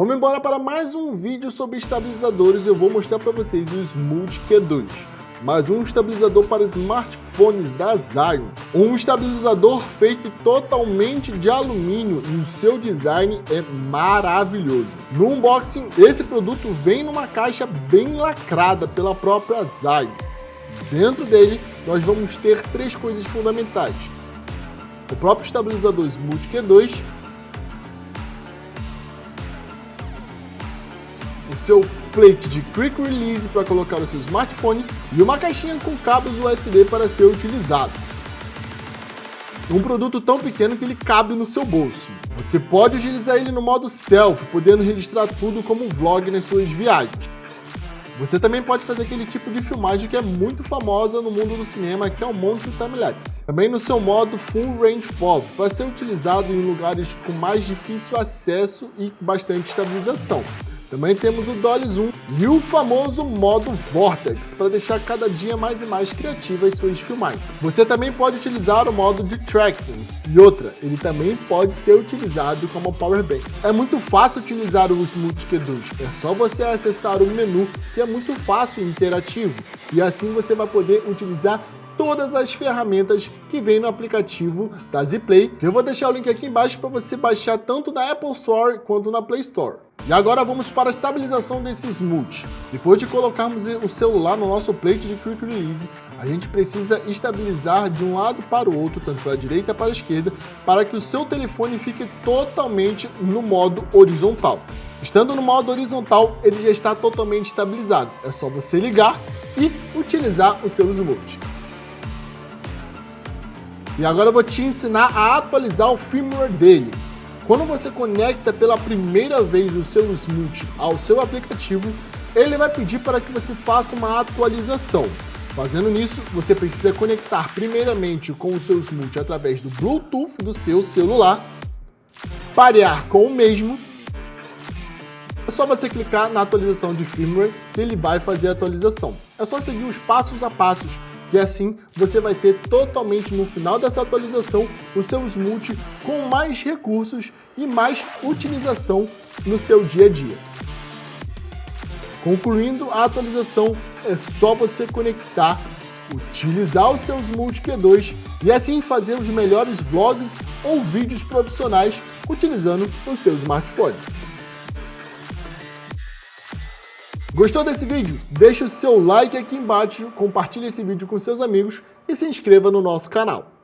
Vamos embora para mais um vídeo sobre estabilizadores. Eu vou mostrar para vocês o Smooth Q2 mais um estabilizador para smartphones da Zion. Um estabilizador feito totalmente de alumínio e o seu design é maravilhoso. No unboxing, esse produto vem numa caixa bem lacrada pela própria Zion. Dentro dele, nós vamos ter três coisas fundamentais. O próprio estabilizador Smooth Q2, o seu plate de Quick Release para colocar o seu smartphone e uma caixinha com cabos USB para ser utilizado. Um produto tão pequeno que ele cabe no seu bolso. Você pode utilizar ele no modo selfie, podendo registrar tudo como vlog nas suas viagens. Você também pode fazer aquele tipo de filmagem que é muito famosa no mundo do cinema, que é o motion time-lapse. Também no seu modo Full Range Photo, para ser utilizado em lugares com mais difícil acesso e bastante estabilização. Também temos o Dolly Zoom e o famoso modo Vortex, para deixar cada dia mais e mais criativas suas filmagens. Você também pode utilizar o modo de tracking. E outra, ele também pode ser utilizado como Power Bank. É muito fácil utilizar o Smooth Q2, é só você acessar o menu, que é muito fácil e interativo. E assim você vai poder utilizar todas as ferramentas que vem no aplicativo da Zplay. Eu vou deixar o link aqui embaixo para você baixar tanto na Apple Store quanto na Play Store. E agora vamos para a estabilização desse Smooth. Depois de colocarmos o celular no nosso plate de Quick Release, a gente precisa estabilizar de um lado para o outro, tanto para a direita para a esquerda, para que o seu telefone fique totalmente no modo horizontal. Estando no modo horizontal, ele já está totalmente estabilizado. É só você ligar e utilizar o seu Smooth. E agora eu vou te ensinar a atualizar o firmware dele. Quando você conecta pela primeira vez o seu Smooth ao seu aplicativo, ele vai pedir para que você faça uma atualização. Fazendo nisso, você precisa conectar primeiramente com o seu Smooth através do Bluetooth do seu celular, parear com o mesmo, é só você clicar na atualização de firmware que ele vai fazer a atualização. É só seguir os passos a passos e assim você vai ter totalmente no final dessa atualização o seu Smooth com mais recursos e mais utilização no seu dia a dia. Concluindo a atualização, é só você conectar, utilizar o seu Smooth Q2 e assim fazer os melhores vlogs ou vídeos profissionais utilizando o seu smartphone. Gostou desse vídeo? Deixe o seu like aqui embaixo, compartilhe esse vídeo com seus amigos e se inscreva no nosso canal.